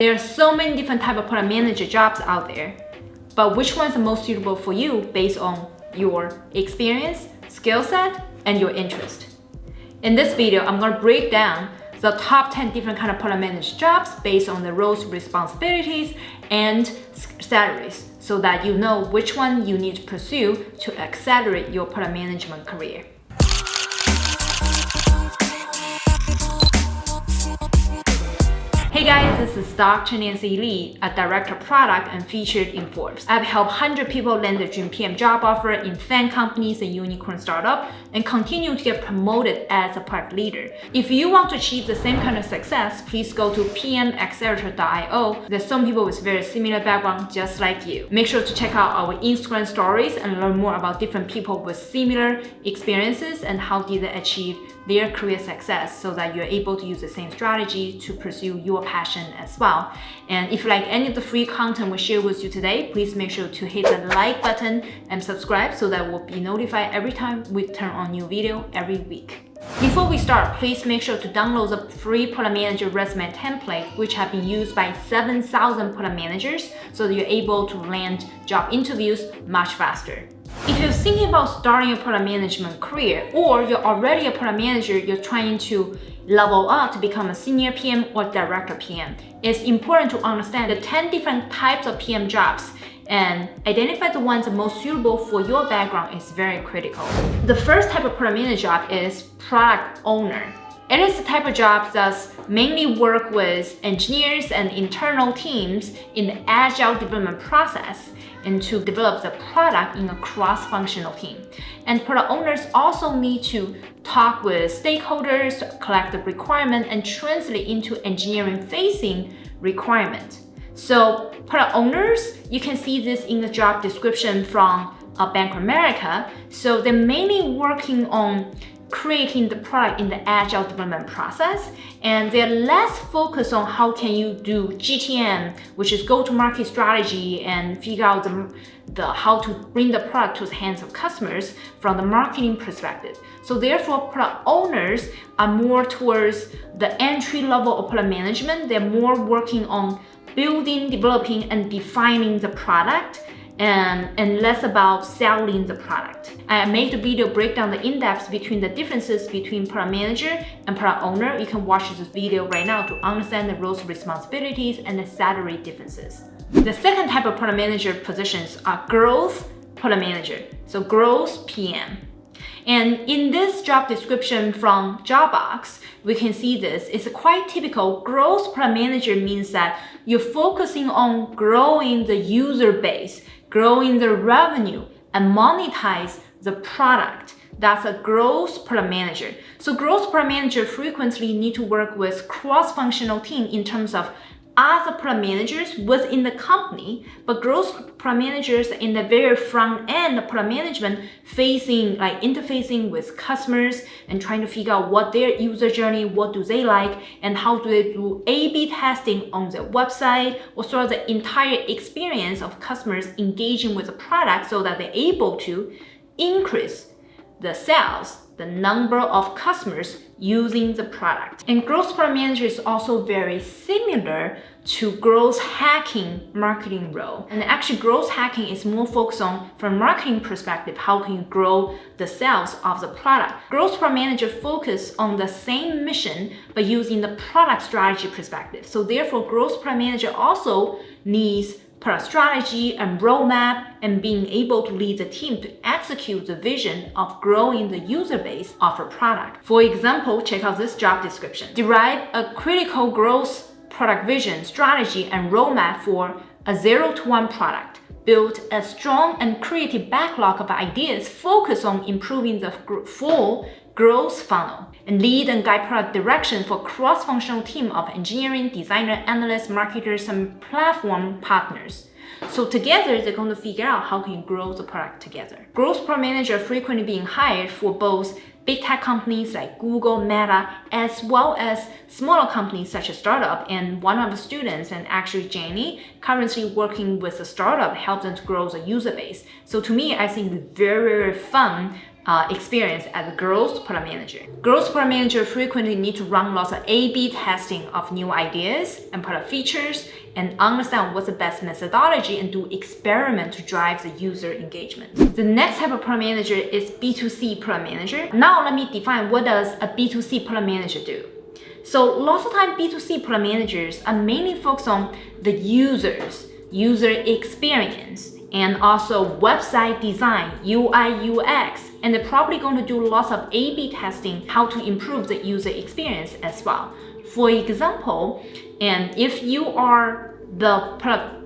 There are so many different type of product manager jobs out there, but which one is the most suitable for you based on your experience, skill set, and your interest? In this video, I'm going to break down the top 10 different kind of product manager jobs based on the roles, responsibilities, and salaries so that you know which one you need to pursue to accelerate your product management career. Hey guys, this is Dr. Nancy Li, a director of product and featured in Forbes. I've helped 100 people land their dream PM job offer in FAANG companies and unicorn startup and continue to get promoted as a product leader. If you want to achieve the same kind of success, please go to pmaccelerator.io. There's some people with very similar background just like you. Make sure to check out our Instagram stories and learn more about different people with similar experiences and how did they achieve their career success so that you're able to use the same strategy to pursue your passion as well. And if you like any of the free content we share with you today, please make sure to hit the like button and subscribe so that we'll be notified every time we turn on new video every week. Before we start, please make sure to download the free product manager resume template, which have been used by 7,000 product managers, so that you're able to land job interviews much faster. If you're thinking about starting a product management career or you're already a product manager, you're trying to level up to become a senior PM or director PM, it's important to understand the 10 different types of PM jobs and identify the ones most suitable for your background is very critical. The first type of product manager job is product owner. It is the type of job that mainly work with engineers and internal teams in the agile development process and to develop the product in a cross-functional team. And product owners also need to talk with stakeholders, collect the requirement, and translate into engineering-facing requirement. So product owners, you can see this in the job description from uh, Bank of America. So they're mainly working on creating the product in the agile development process and they're less focused on how can you do GTM which is go-to-market strategy and figure out the, the how to bring the product to the hands of customers from the marketing perspective. So therefore product owners are more towards the entry level of product management. They're more working on building, developing and defining the product and, and less about selling the product. I made a video break down the in-depth between the differences between product manager and product owner. You can watch this video right now to understand the roles, responsibilities, and the salary differences. The second type of product manager positions are growth product manager, so growth PM. And in this job description from Jobbox, we can see this. It's quite typical. Growth product manager means that you're focusing on growing the user base growing the revenue and monetize the product. That's a growth product manager. So growth product manager frequently need to work with cross-functional team in terms of other product managers within the company, but growth product managers in the very front end of product management facing, like interfacing with customers and trying to figure out what their user journey, what do they like, and how do they do A-B testing on their website or sort of the entire experience of customers engaging with the product so that they're able to increase the sales the number of customers using the product. And growth product manager is also very similar to growth hacking marketing role. And actually growth hacking is more focused on from marketing perspective, how can you grow the sales of the product. Growth product manager focus on the same mission, but using the product strategy perspective. So therefore growth product manager also needs strategy and roadmap and being able to lead the team to execute the vision of growing the user base of a product. For example, check out this job description. Derive a critical growth product vision, strategy, and roadmap for a zero to one product. Build a strong and creative backlog of ideas focused on improving the full growth funnel and lead and guide product direction for cross-functional team of engineering, designer, analysts, marketers, and platform partners. So together, they're going to figure out how can you grow the product together. Growth product manager frequently being hired for both big tech companies like Google, Meta, as well as smaller companies such as startup. And one of the students, and actually Jenny, currently working with a startup, helped them to grow the user base. So to me, I think very, very fun uh, experience as a growth product manager. Growth product manager frequently need to run lots of A-B testing of new ideas and product features and understand what's the best methodology and do experiment to drive the user engagement. The next type of product manager is B2C product manager. Now let me define what does a B2C product manager do. So lots of time B2C product managers are mainly focused on the users, user experience, and also website design, UI, UX, and they're probably going to do lots of A-B testing, how to improve the user experience as well. For example, and if you are the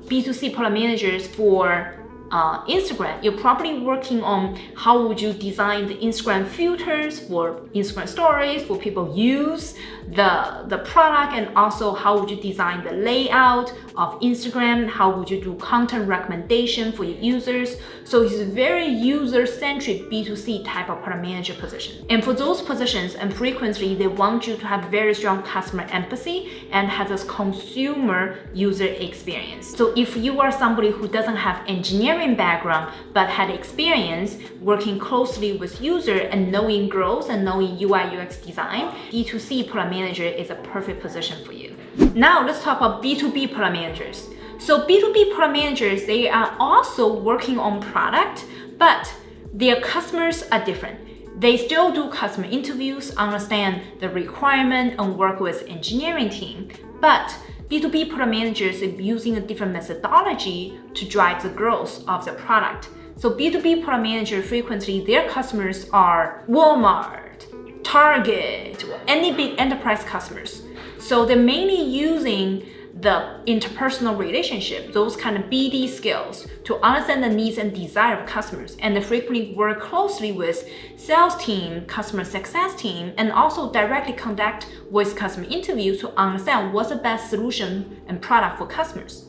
B2C product managers for uh, Instagram, you're probably working on how would you design the Instagram filters for Instagram stories for people use the, the product and also how would you design the layout of Instagram, how would you do content recommendation for your users. So it's a very user-centric B2C type of product manager position. And for those positions, and frequently they want you to have very strong customer empathy and has a consumer user experience. So if you are somebody who doesn't have engineering engineering background but had experience working closely with user and knowing growth and knowing UI UX design, B2C product manager is a perfect position for you. Now let's talk about B2B product managers. So B2B product managers, they are also working on product, but their customers are different. They still do customer interviews, understand the requirement and work with engineering team, but B2B product managers are using a different methodology to drive the growth of the product. So B2B product manager frequently, their customers are Walmart, Target, any big enterprise customers. So they're mainly using the interpersonal relationship, those kind of BD skills to understand the needs and desire of customers. And frequently work closely with sales team, customer success team, and also directly conduct voice customer interviews to understand what's the best solution and product for customers.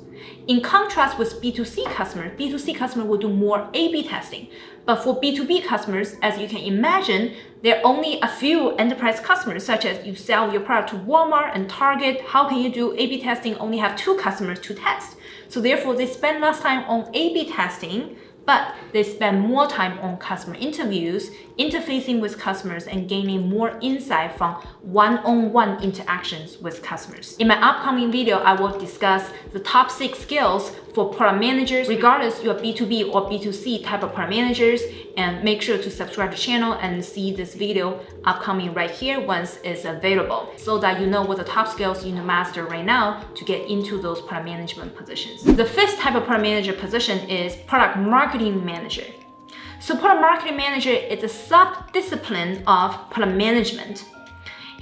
In contrast with B2C customers, B2C customer will do more A-B testing. But for B2B customers, as you can imagine, there are only a few enterprise customers, such as you sell your product to Walmart and Target. How can you do A-B testing? Only have two customers to test. So therefore, they spend less time on A-B testing but they spend more time on customer interviews, interfacing with customers and gaining more insight from one-on-one -on -one interactions with customers. In my upcoming video, I will discuss the top six skills for product managers, regardless you're B2B or B2C type of product managers, and make sure to subscribe to the channel and see this video upcoming right here once it's available, so that you know what the top skills you need to master right now to get into those product management positions. The fifth type of product manager position is product marketing manager. So product marketing manager is a sub-discipline of product management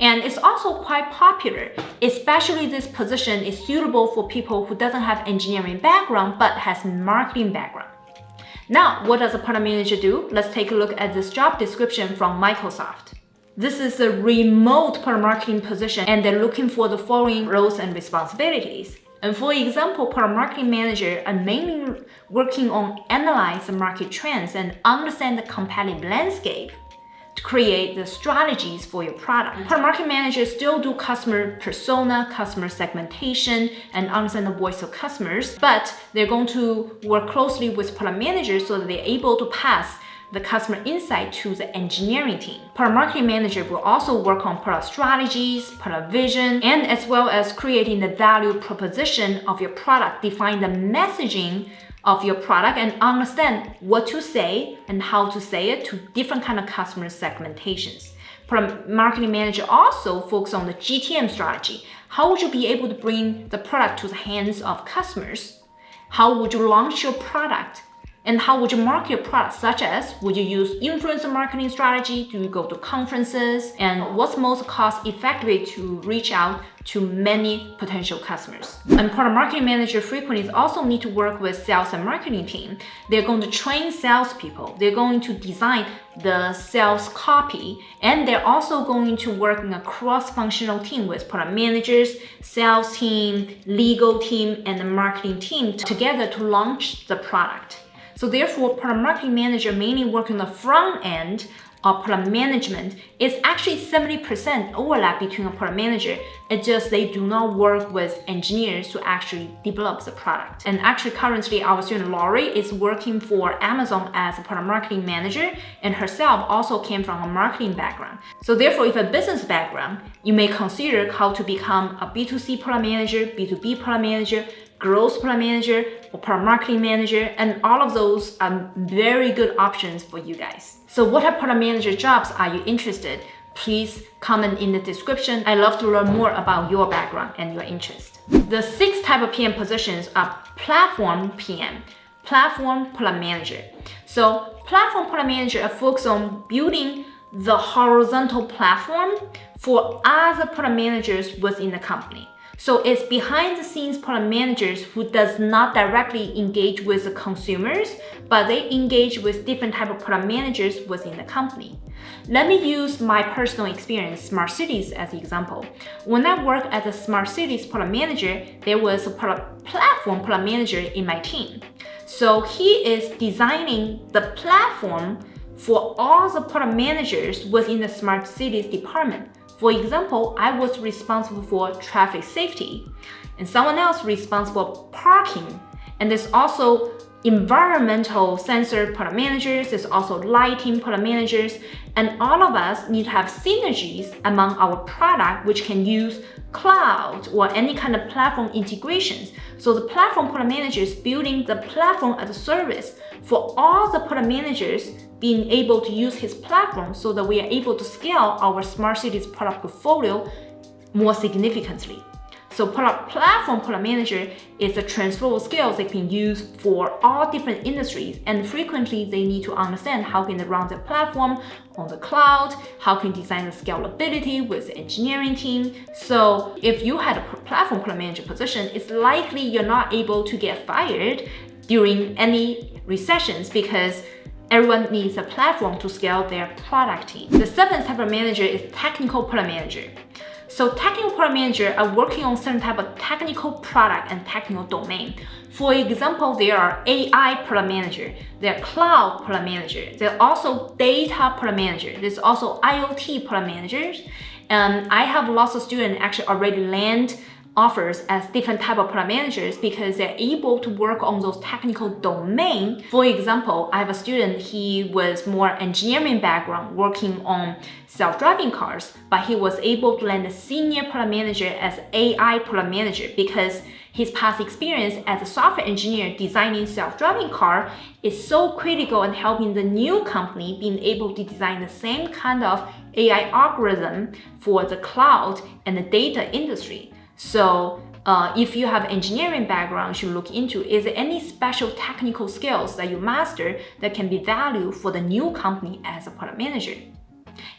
and it's also quite popular, especially this position is suitable for people who doesn't have engineering background but has marketing background. Now, what does a product manager do? Let's take a look at this job description from Microsoft. This is a remote product marketing position and they're looking for the following roles and responsibilities. And for example, product marketing manager are mainly working on analyze the market trends and understand the competitive landscape create the strategies for your product. Mm. Product market managers still do customer persona, customer segmentation, and understand the voice of customers, but they're going to work closely with product managers so that they're able to pass the customer insight to the engineering team. Product marketing manager will also work on product strategies, product vision, and as well as creating the value proposition of your product, define the messaging of your product and understand what to say and how to say it to different kind of customer segmentations. Product marketing manager also focus on the GTM strategy. How would you be able to bring the product to the hands of customers? How would you launch your product? And how would you market your product, such as would you use influencer marketing strategy? Do you go to conferences? And what's most cost effective to reach out to many potential customers? And product marketing manager frequently also need to work with sales and marketing team. They're going to train salespeople. They're going to design the sales copy, and they're also going to work in a cross-functional team with product managers, sales team, legal team, and the marketing team together to launch the product. So therefore, product marketing manager mainly work on the front end of product management, it's actually 70% overlap between a product manager. It's just they do not work with engineers to actually develop the product. And actually currently our student Laurie is working for Amazon as a product marketing manager and herself also came from a marketing background. So therefore, if a business background, you may consider how to become a B2C product manager, B2B product manager, growth product manager or product marketing manager, and all of those are very good options for you guys. So what of product manager jobs are you interested? Please comment in the description. I love to learn more about your background and your interest. The six type of PM positions are platform PM, platform product manager. So platform product manager are focused on building the horizontal platform for other product managers within the company. So it's behind the scenes product managers who does not directly engage with the consumers, but they engage with different type of product managers within the company. Let me use my personal experience, Smart Cities, as an example. When I worked as a Smart Cities product manager, there was a product platform product manager in my team. So he is designing the platform for all the product managers within the Smart Cities department for example, I was responsible for traffic safety and someone else responsible for parking. And there's also environmental sensor product managers, there's also lighting product managers, and all of us need to have synergies among our product which can use cloud or any kind of platform integrations. So the platform product manager is building the platform as a service for all the product managers being able to use his platform so that we are able to scale our smart cities product portfolio more significantly. So platform product manager is a transferable skills they can use for all different industries and frequently they need to understand how can they run their platform on the cloud, how can design the scalability with the engineering team. So if you had a platform product manager position, it's likely you're not able to get fired during any recessions because everyone needs a platform to scale their product team. The seventh type of manager is technical product manager. So technical product manager are working on certain type of technical product and technical domain. For example, there are AI product manager, there are cloud product manager, there are also data product manager, there's also IoT product managers. And I have lots of students actually already land offers as different type of product managers because they're able to work on those technical domain. For example, I have a student, he was more engineering background working on self-driving cars, but he was able to land a senior product manager as AI product manager because his past experience as a software engineer designing self-driving car is so critical in helping the new company being able to design the same kind of AI algorithm for the cloud and the data industry. So uh, if you have engineering background, you should look into is there any special technical skills that you master that can be valued for the new company as a product manager.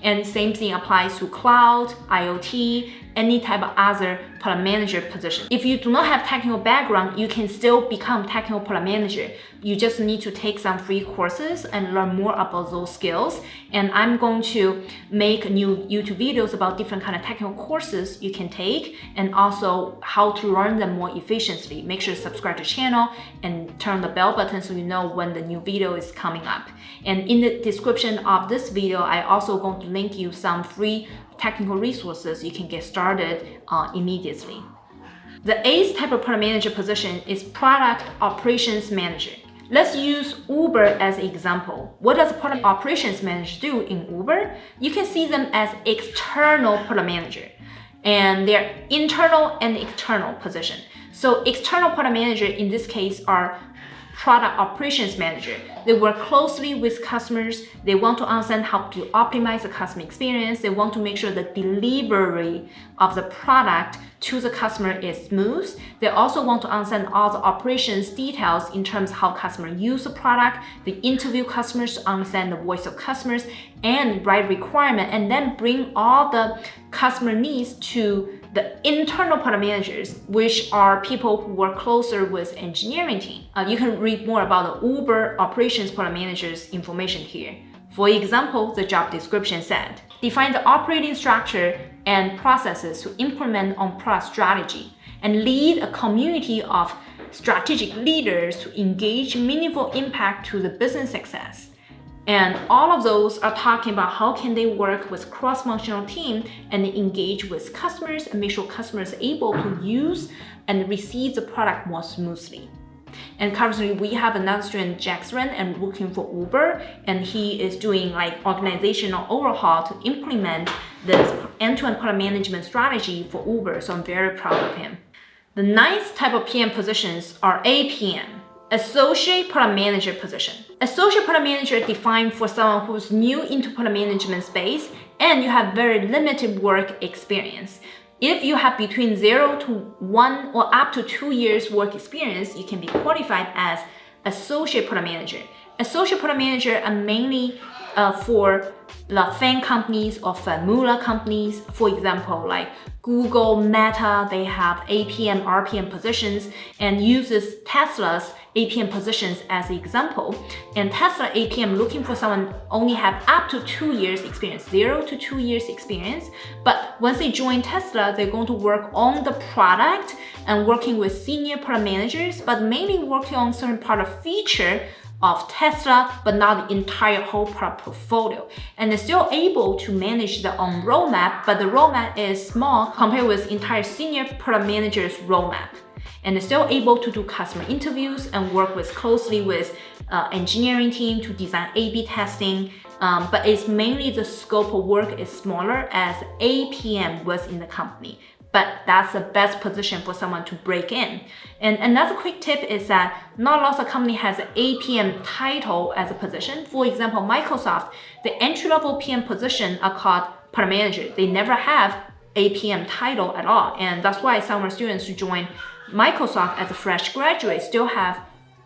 And same thing applies to cloud, IoT, any type of other product manager position. If you do not have technical background, you can still become technical product manager. You just need to take some free courses and learn more about those skills. And I'm going to make new YouTube videos about different kind of technical courses you can take and also how to learn them more efficiently. Make sure to subscribe to the channel and turn the bell button so you know when the new video is coming up. And in the description of this video, I also going to link you some free technical resources you can get started uh, immediately. The eighth type of product manager position is product operations manager. Let's use Uber as an example. What does product operations manager do in Uber? You can see them as external product manager and their internal and external position. So external product manager in this case are product operations manager. They work closely with customers. They want to understand how to optimize the customer experience. They want to make sure the delivery of the product to the customer is smooth. They also want to understand all the operations details in terms of how customers use the product. They interview customers to understand the voice of customers and write requirement and then bring all the customer needs to the internal product managers, which are people who work closer with engineering team. Uh, you can read more about the Uber operations product managers information here. For example, the job description said, define the operating structure and processes to implement on product strategy and lead a community of strategic leaders to engage meaningful impact to the business success And all of those are talking about how can they work with cross-functional team and engage with customers and make sure customers are able to use and receive the product more smoothly. And currently we have another student, Jackson, and working for Uber, and he is doing like organizational overhaul to implement this end-to-end -end product management strategy for Uber. So I'm very proud of him. The ninth type of PM positions are APM. Associate Product Manager position. Associate Product Manager defined for someone who's new into product management space and you have very limited work experience. If you have between zero to one or up to two years work experience, you can be qualified as Associate Product Manager. Associate Product Manager are mainly uh, for the FAANG companies or formula companies. For example, like Google, Meta, they have APM, RPM positions and uses Tesla's APM positions as an example. And Tesla APM looking for someone only have up to two years experience, zero to two years experience. But once they join Tesla, they're going to work on the product and working with senior product managers, but mainly working on certain part of feature of Tesla, but not the entire whole product portfolio. And they're still able to manage their own roadmap, but the roadmap is small compared with entire senior product manager's roadmap. And still able to do customer interviews and work with closely with uh, engineering team to design A-B testing. Um, but it's mainly the scope of work is smaller as APM was in the company but that's the best position for someone to break in. And another quick tip is that not lots of company has an APM title as a position. For example, Microsoft, the entry-level PM position are called product manager. They never have APM title at all. And that's why some of our students join Microsoft as a fresh graduate still have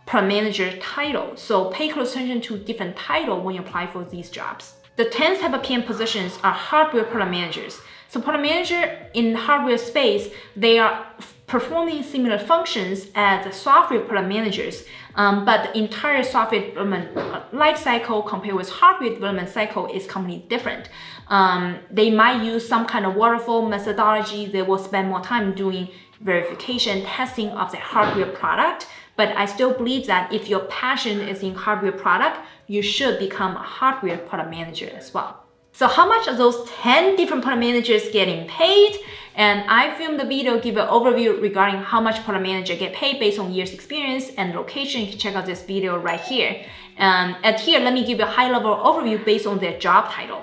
product manager title. So pay close attention to different title when you apply for these jobs. The 10th type of PM positions are hardware product managers. So product manager in hardware space, they are performing similar functions as software product managers, um, but the entire software development uh, life cycle compared with hardware development cycle is completely different. Um, they might use some kind of waterfall methodology. They will spend more time doing verification, testing of the hardware product. But I still believe that if your passion is in hardware product, you should become a hardware product manager as well. So how much are those 10 different product managers getting paid? And I filmed the video, give an overview regarding how much product manager get paid based on years experience and location. You can check out this video right here. And at here, let me give you a high level overview based on their job title.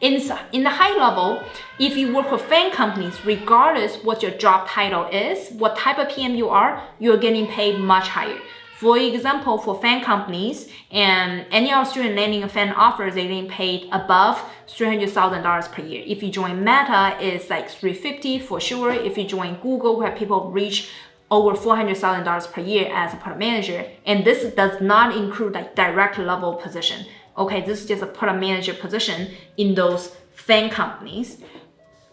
In, in the high level, if you work for FAANG companies, regardless what your job title is, what type of PM you are, you're getting paid much higher. For example, for FAANG companies, and any of student landing a FAANG offer, they're getting paid above $300,000 per year. If you join Meta, it's like 350 for sure. If you join Google, where people reach over $400,000 per year as a product manager. And this does not include like direct level position. Okay, this is just a product manager position in those FAANG companies.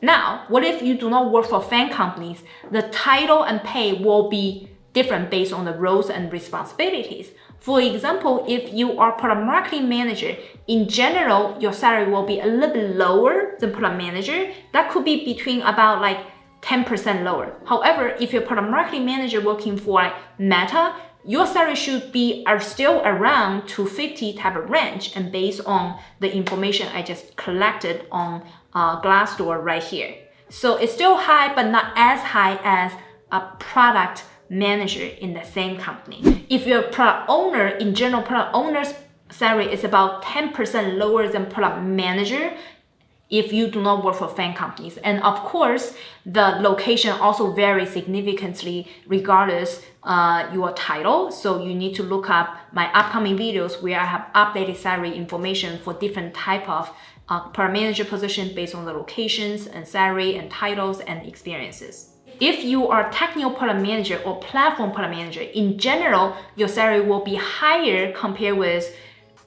Now, what if you do not work for FAANG companies? The title and pay will be different based on the roles and responsibilities. For example, if you are product marketing manager, in general, your salary will be a little bit lower than product manager. That could be between about like 10% lower. However, if you're product marketing manager working for like Meta, your salary should be are still around 250 type of range and based on the information I just collected on uh, Glassdoor right here. So it's still high, but not as high as a product manager in the same company. If you're a product owner, in general, product owner's salary is about 10% lower than product manager if you do not work for FAANG companies. And of course, the location also varies significantly regardless uh, your title. So you need to look up my upcoming videos where I have updated salary information for different type of uh, product manager position based on the locations and salary and titles and experiences. If you are technical product manager or platform product manager, in general, your salary will be higher compared with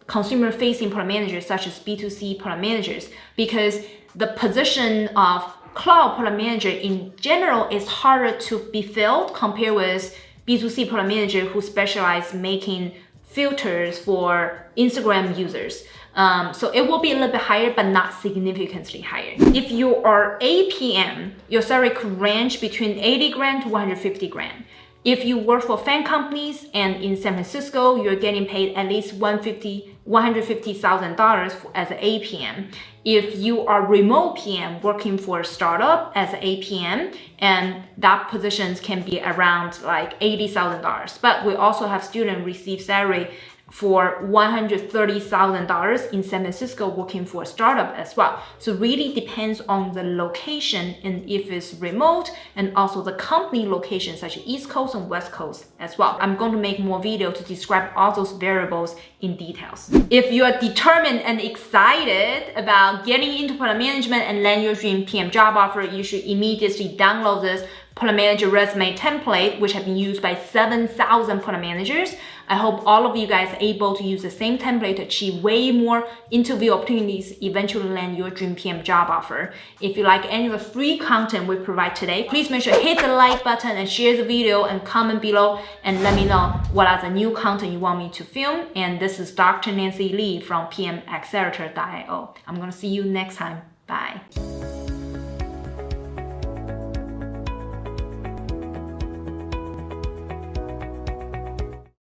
consumer facing product managers such as B2C product managers because the position of cloud product manager in general is harder to be filled compared with B2C product manager who specialize making filters for Instagram users. Um, so it will be a little bit higher, but not significantly higher. If you are APM, your salary could range between 80 grand to 150 grand. If you work for FAANG companies and in San Francisco, you're getting paid at least $150,000 $150, as an APM. If you are remote PM working for a startup as an APM, and that positions can be around like $80,000. But we also have students receive salary for $130,000 in San Francisco working for a startup as well. So really depends on the location and if it's remote and also the company location such as East Coast and West Coast as well. I'm going to make more video to describe all those variables in details. If you are determined and excited about getting into product management and land your dream PM job offer, you should immediately download this product manager resume template, which have been used by 7,000 product managers. I hope all of you guys are able to use the same template to achieve way more interview opportunities, eventually land your dream PM job offer. If you like any of the free content we provide today, please make sure to hit the like button and share the video and comment below and let me know what are the new content you want me to film. And this is Dr. Nancy Li from PMAccelerator.io. I'm gonna see you next time. Bye.